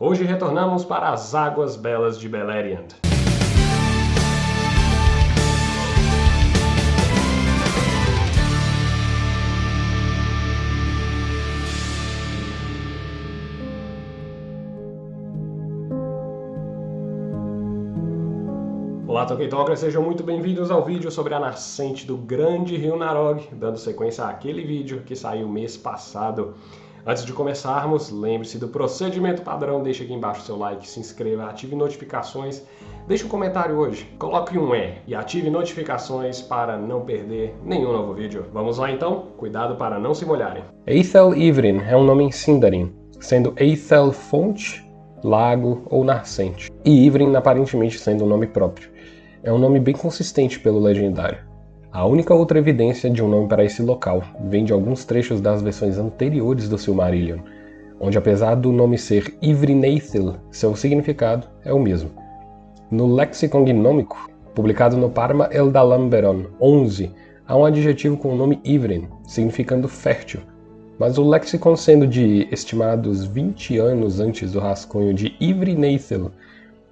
Hoje retornamos para as águas belas de Beleriand. Olá, Tolkien Talkers, sejam muito bem-vindos ao vídeo sobre a nascente do grande rio Narog, dando sequência àquele vídeo que saiu mês passado. Antes de começarmos, lembre-se do procedimento padrão, deixe aqui embaixo seu like, se inscreva, ative notificações, deixe um comentário hoje, coloque um E e ative notificações para não perder nenhum novo vídeo. Vamos lá então? Cuidado para não se molharem. Eithel Ivrin é um nome em Sindarin, sendo Eithel fonte, lago ou nascente, e Ivrin aparentemente sendo um nome próprio é um nome bem consistente pelo legendário. A única outra evidência de um nome para esse local vem de alguns trechos das versões anteriores do Silmarillion, onde apesar do nome ser Ivrineithil, seu significado é o mesmo. No Lexicon Gnômico, publicado no Parma Eldalamberon 11, há um adjetivo com o nome Ivrin, significando fértil, mas o lexicon sendo de estimados 20 anos antes do rascunho de Ivrineithil,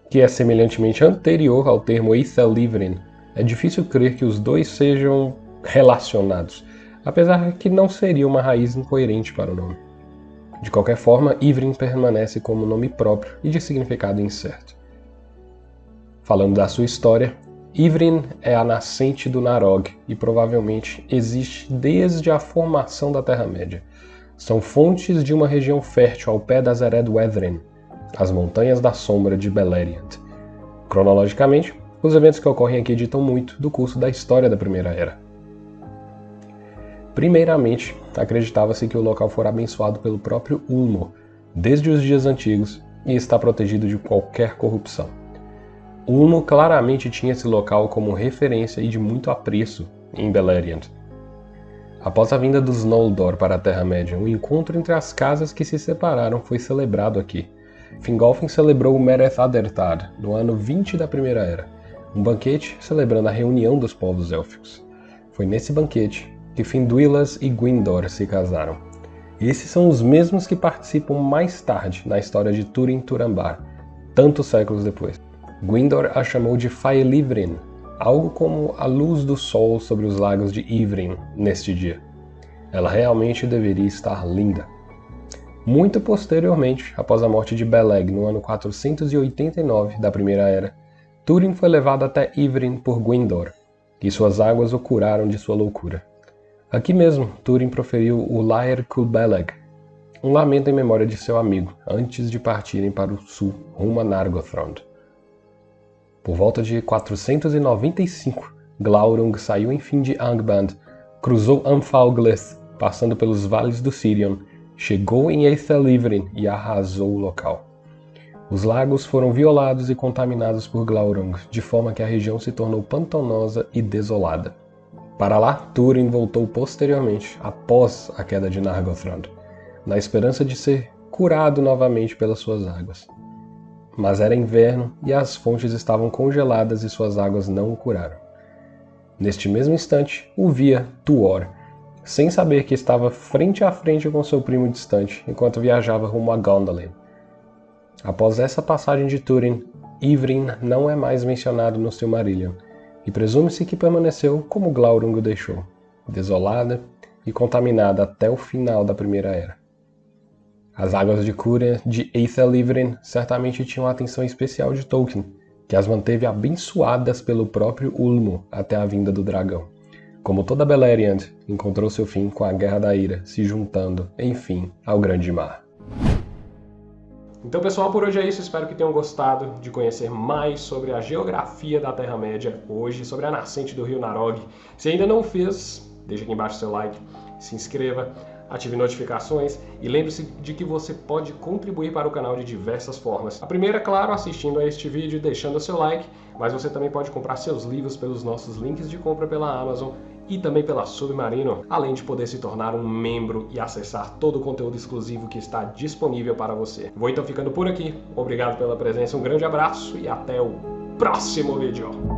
que é semelhantemente anterior ao termo Eithelivrin, é difícil crer que os dois sejam relacionados, apesar que não seria uma raiz incoerente para o nome. De qualquer forma, Ivrin permanece como nome próprio e de significado incerto. Falando da sua história, Ivrin é a nascente do Narog e provavelmente existe desde a formação da Terra-média. São fontes de uma região fértil ao pé das Eredwedren, as Montanhas da Sombra de Beleriand. Cronologicamente, os eventos que ocorrem aqui ditam muito do curso da história da Primeira Era. Primeiramente, acreditava-se que o local fora abençoado pelo próprio Ulmo, desde os dias antigos, e está protegido de qualquer corrupção. Ulmo claramente tinha esse local como referência e de muito apreço em Beleriand. Após a vinda dos Noldor para a Terra-média, um encontro entre as casas que se separaram foi celebrado aqui, Fingolfin celebrou o Mereth Adertad no ano 20 da Primeira Era, um banquete celebrando a reunião dos povos élficos. Foi nesse banquete que Finduilas e Gwyndor se casaram. Esses são os mesmos que participam mais tarde na história de Turin Turambar, tantos séculos depois. Gwyndor a chamou de Faelivrin, algo como a luz do sol sobre os lagos de Ivrin neste dia. Ela realmente deveria estar linda. Muito posteriormente, após a morte de Beleg no ano 489 da Primeira Era, Túrin foi levado até Ivrin por Gwyndor, e suas águas o curaram de sua loucura. Aqui mesmo, Túrin proferiu o Laer Cul Beleg, um lamento em memória de seu amigo, antes de partirem para o sul, rumo a Nargothrond. Por volta de 495, Glaurung saiu enfim de Angband, cruzou Amphalglith, passando pelos vales do Sirion, chegou em Eithelivrin e arrasou o local. Os lagos foram violados e contaminados por Glaurung, de forma que a região se tornou pantanosa e desolada. Para lá, Túrin voltou posteriormente, após a queda de Nargothrond, na esperança de ser curado novamente pelas suas águas. Mas era inverno e as fontes estavam congeladas e suas águas não o curaram. Neste mesmo instante, o via Tuor, sem saber que estava frente a frente com seu primo distante, enquanto viajava rumo a Gondolin. Após essa passagem de Túrin, Ivrin não é mais mencionado no Silmarillion, e presume-se que permaneceu como Glaurung o deixou, desolada e contaminada até o final da Primeira Era. As águas de cura de Eithel certamente tinham a atenção especial de Tolkien, que as manteve abençoadas pelo próprio Ulmo até a vinda do dragão. Como toda Beleriand, encontrou seu fim com a Guerra da Ira, se juntando, enfim, ao Grande Mar. Então pessoal, por hoje é isso. Espero que tenham gostado de conhecer mais sobre a geografia da Terra-média hoje, sobre a nascente do rio Narog. Se ainda não fez, deixa aqui embaixo seu like, se inscreva, ative notificações e lembre-se de que você pode contribuir para o canal de diversas formas. A primeira, claro, assistindo a este vídeo e deixando seu like, mas você também pode comprar seus livros pelos nossos links de compra pela Amazon e também pela Submarino, além de poder se tornar um membro e acessar todo o conteúdo exclusivo que está disponível para você. Vou então ficando por aqui, obrigado pela presença, um grande abraço e até o próximo vídeo!